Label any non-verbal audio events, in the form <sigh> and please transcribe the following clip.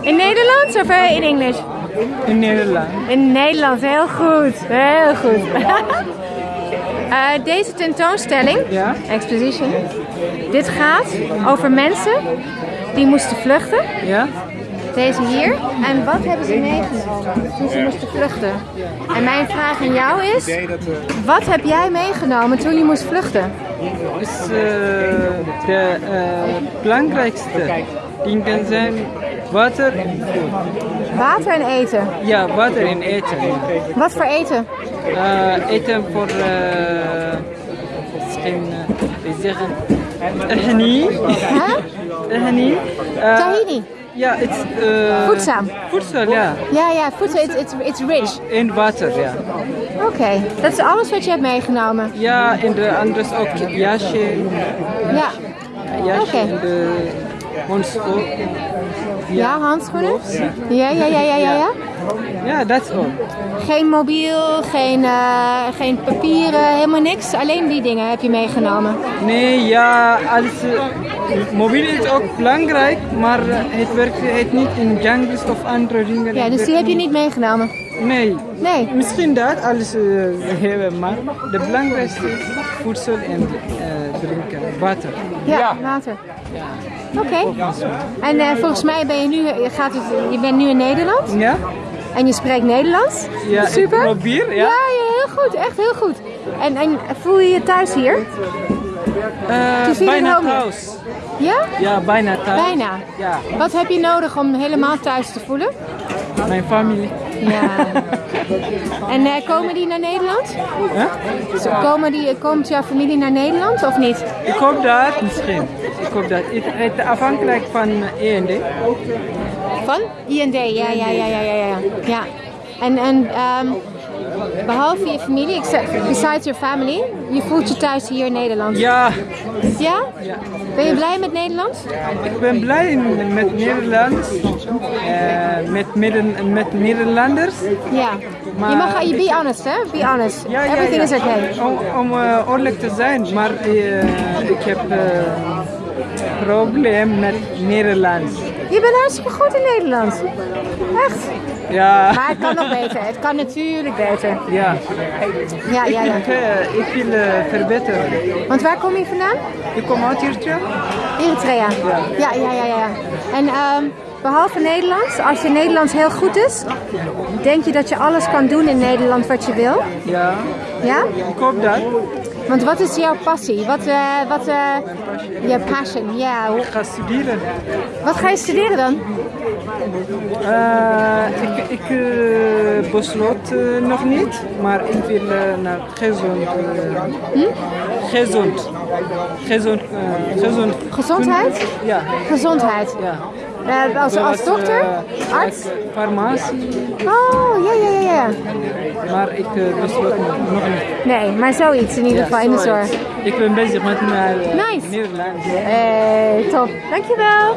In Nederlands of eh, in Engels? In Nederland. In Nederlands, heel goed. Heel goed. <laughs> Eh, deze tentoonstelling, Ja? exposition, dit gaat over mensen die moesten vluchten. Ja? Deze hier. En wat hebben ze meegenomen toen ze moesten vluchten? En mijn vraag aan jou is, wat heb jij meegenomen toen je moest vluchten? Is eh, de eh, belangrijkste dingen zijn water. Water en eten. Ja, water en eten. Wat voor eten? Eh, eten voor eh, misschien uh, zeggen. Eh, Tahini. Ja, het is eh, Voedzaam. Voedsel, ja. Ja, ja, voedsel, it's, it's, it's rich. En water, ja. Oké, dat is alles wat je hebt meegenomen. Ja, en de anders ook jasje. Ja. Jasje Oké. en de hondschoen. Ja, handschoenen? Ja, ja, ja, ja, ja, ja. Ja, dat is all. Geen mobiel, geen, eh, geen papieren, helemaal niks. Alleen die dingen heb je meegenomen. Nee, ja, alles. eh, mobiel is ook belangrijk, maar eh, het werkt het niet in jungles of andere dingen. Ja, dus die heb je niet meegenomen. Nee, Nee. misschien dat alles eh, hebben, maar de belangrijkste is voedsel en eh, drinken, water. Ja, water. Oké. En eh, volgens mij ben je nu, je, gaat het, je bent nu in Nederland Ja? en je spreekt Nederlands. Ja, ik Super. probeer, ja. Ja, ja, heel goed. Echt heel goed. En, en voel je je thuis hier? Eh, at bijna thuis. Ja? Ja, bijna thuis. Bijna. Ja, Wat heb je nodig om helemaal thuis te voelen? Mijn familie. Ja. En eh, komen die naar Nederland? Huh? Komen die, komt jouw familie naar Nederland of niet? Ik hoop dat misschien. Ik hoop dat. Het, afhankelijk van E END. Van? IND, ja, ja, ja, ja, ja, ja. ja. En, en ehm, behalve je familie, except, besides your family, je voelt je thuis hier in Nederland. Ja, Ja? Ben je blij met Nederland? Ik ben blij met Nederland, eh, met, midden, met Nederlanders. Ja. Je mag, je be honest, hè? Be honest. Ja, ja, Everything ja. is okay. Om, om eh, eerlijk te zijn, maar eh, ik heb eh probleem met Nederlands. Je bent hartstikke goed in Nederland. Echt. Ja, Maar het kan nog beter. Het kan natuurlijk beter. ja. Ja, ja, ja. Ik, eh, ik wil eh, verbeteren. Want waar kom je vandaan? Ik kom uit Eritrea. Eritrea. Ja, ja, ja, ja. En ehm, behalve Nederlands, als je Nederlands heel goed is, denk je dat je alles kan doen in Nederland wat je wil? Ja, Ja? ik hoop dat. Want wat is jouw passie? Wat, eh wat, eh je passion, ja. Ik ga studeren. Wat ga je studeren dan? Eh, ik ik besloot nog niet, maar ik wil naar gezond. eh, Gezond. Gezond. gezond. Gezondheid? Ja. Gezondheid. ja. Eh, als, als dokter? eh, Arts? Farmacie, Oh, ja, ja, ja, ja. maar ik eh, besloot nog nog niet. Nee, maar zoiets in ieder geval in de zorg. Ik ben bezig met eh, Nice. Nederland. Hey, top. Dankjewel.